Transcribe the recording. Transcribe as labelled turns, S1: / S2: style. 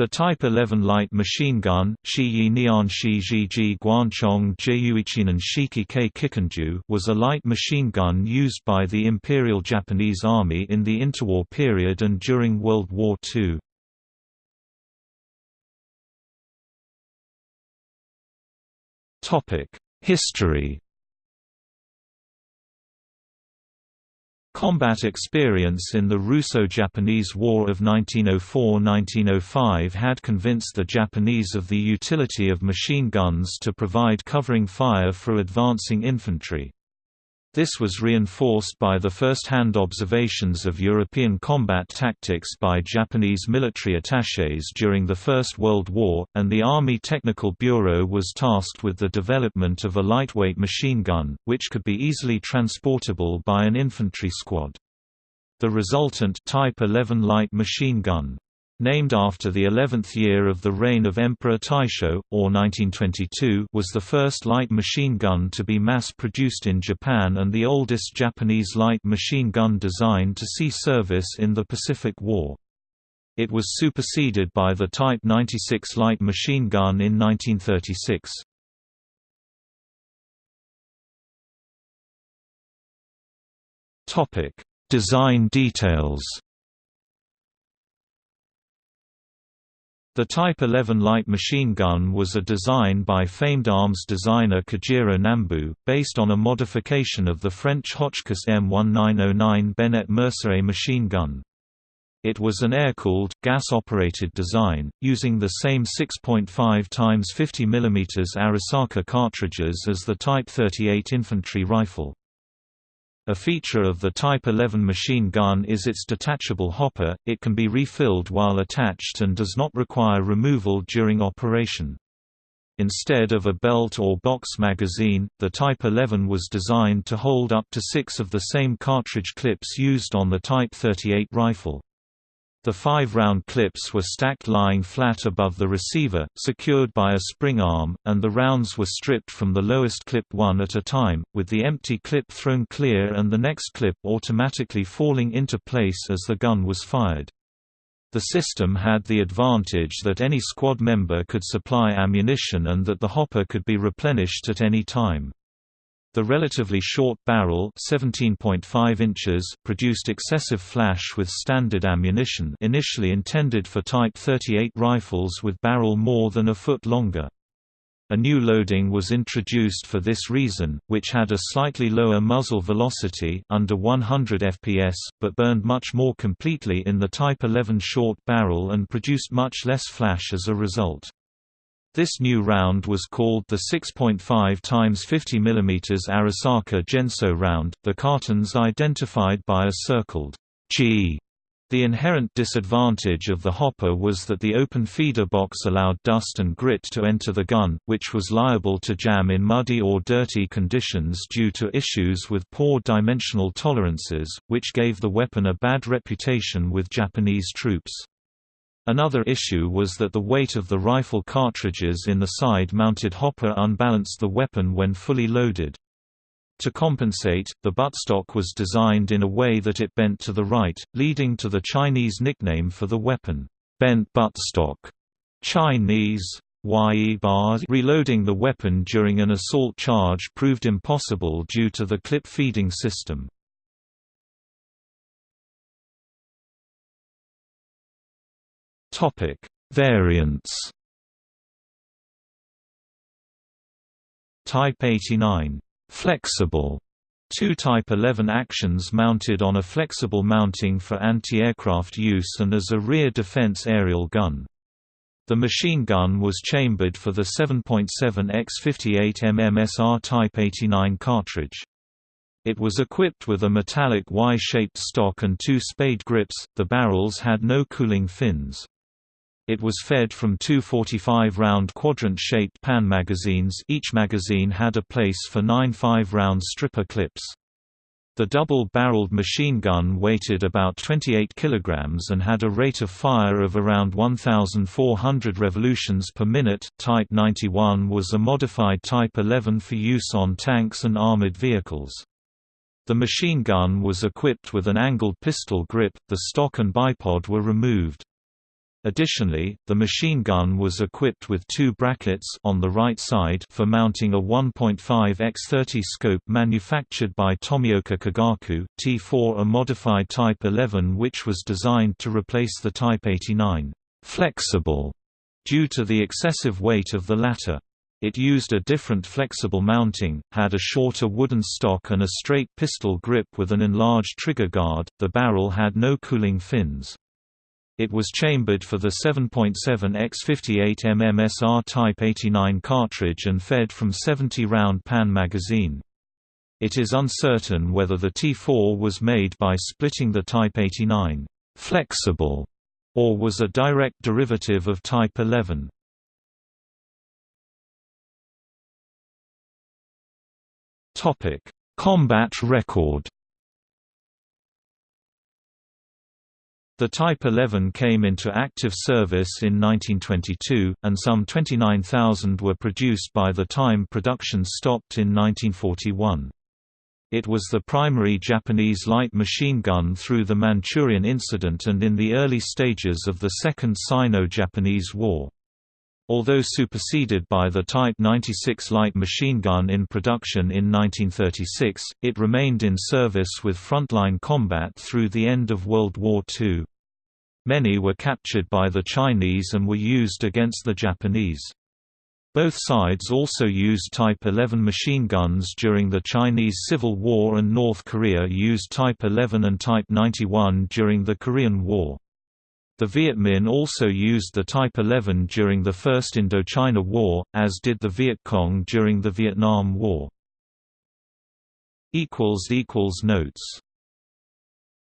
S1: The Type 11 light machine gun Shiyi Nian Shi Ji Guanchong Jiyuichinan Shiki K Kikanju was a light machine gun used by the Imperial Japanese Army in the interwar period and during World War II. History Combat experience in the Russo-Japanese War of 1904–1905 had convinced the Japanese of the utility of machine guns to provide covering fire for advancing infantry. This was reinforced by the first-hand observations of European combat tactics by Japanese military attachés during the First World War, and the Army Technical Bureau was tasked with the development of a lightweight machine gun, which could be easily transportable by an infantry squad. The resultant Type 11 light machine gun named after the 11th year of the reign of Emperor Taisho, or 1922 was the first light machine gun to be mass-produced in Japan and the oldest Japanese light machine gun design to see service in the Pacific War. It was superseded by the Type 96 light machine gun in 1936. Design details The Type 11 light machine gun was a design by famed arms designer Kojiro Nambu, based on a modification of the French Hotchkiss M1909 Benét-Mercié machine gun. It was an air-cooled, gas-operated design, using the same 6.5 x 50 mm Arisaka cartridges as the Type 38 infantry rifle. A feature of the Type 11 machine gun is its detachable hopper, it can be refilled while attached and does not require removal during operation. Instead of a belt or box magazine, the Type 11 was designed to hold up to six of the same cartridge clips used on the Type 38 rifle. The five round clips were stacked lying flat above the receiver, secured by a spring arm, and the rounds were stripped from the lowest clip one at a time, with the empty clip thrown clear and the next clip automatically falling into place as the gun was fired. The system had the advantage that any squad member could supply ammunition and that the hopper could be replenished at any time. The relatively short barrel 17.5 inches produced excessive flash with standard ammunition initially intended for Type 38 rifles with barrel more than a foot longer. A new loading was introduced for this reason, which had a slightly lower muzzle velocity under 100 fps, but burned much more completely in the Type 11 short barrel and produced much less flash as a result. This new round was called the 6.5 x 50 mm Arisaka Genso round, the cartons identified by a circled G. The inherent disadvantage of the hopper was that the open feeder box allowed dust and grit to enter the gun, which was liable to jam in muddy or dirty conditions due to issues with poor dimensional tolerances, which gave the weapon a bad reputation with Japanese troops. Another issue was that the weight of the rifle cartridges in the side-mounted hopper unbalanced the weapon when fully loaded. To compensate, the buttstock was designed in a way that it bent to the right, leading to the Chinese nickname for the weapon, bent buttstock. Chinese Reloading the weapon during an assault charge proved impossible due to the clip feeding system. Topic: Variants. Type 89 flexible Two Type 11 actions mounted on a flexible mounting for anti-aircraft use and as a rear defense aerial gun. The machine gun was chambered for the 7.7 x 58 mm SR Type 89 cartridge. It was equipped with a metallic Y-shaped stock and two spade grips, the barrels had no cooling fins. It was fed from two 45-round quadrant-shaped pan magazines each magazine had a place for nine 5-round stripper clips. The double-barreled machine gun weighted about 28 kg and had a rate of fire of around 1,400 revolutions per minute. Type 91 was a modified Type 11 for use on tanks and armored vehicles. The machine gun was equipped with an angled pistol grip, the stock and bipod were removed. Additionally, the machine gun was equipped with two brackets on the right side for mounting a 1.5 x 30 scope manufactured by Tomioka Kagaku, T4 a modified Type 11 which was designed to replace the Type 89 flexible due to the excessive weight of the latter. It used a different flexible mounting, had a shorter wooden stock and a straight pistol grip with an enlarged trigger guard. The barrel had no cooling fins. It was chambered for the 7.7 x 58 mm SR Type 89 cartridge and fed from 70-round Pan magazine. It is uncertain whether the T4 was made by splitting the Type 89 flexible or was a direct derivative of Type 11. Combat record The Type 11 came into active service in 1922, and some 29,000 were produced by the time production stopped in 1941. It was the primary Japanese light machine gun through the Manchurian Incident and in the early stages of the Second Sino-Japanese War. Although superseded by the Type 96 light machine gun in production in 1936, it remained in service with frontline combat through the end of World War II. Many were captured by the Chinese and were used against the Japanese. Both sides also used Type 11 machine guns during the Chinese Civil War and North Korea used Type 11 and Type 91 during the Korean War. The Viet Minh also used the Type 11 during the First Indochina War, as did the Viet Cong during the Vietnam War. Notes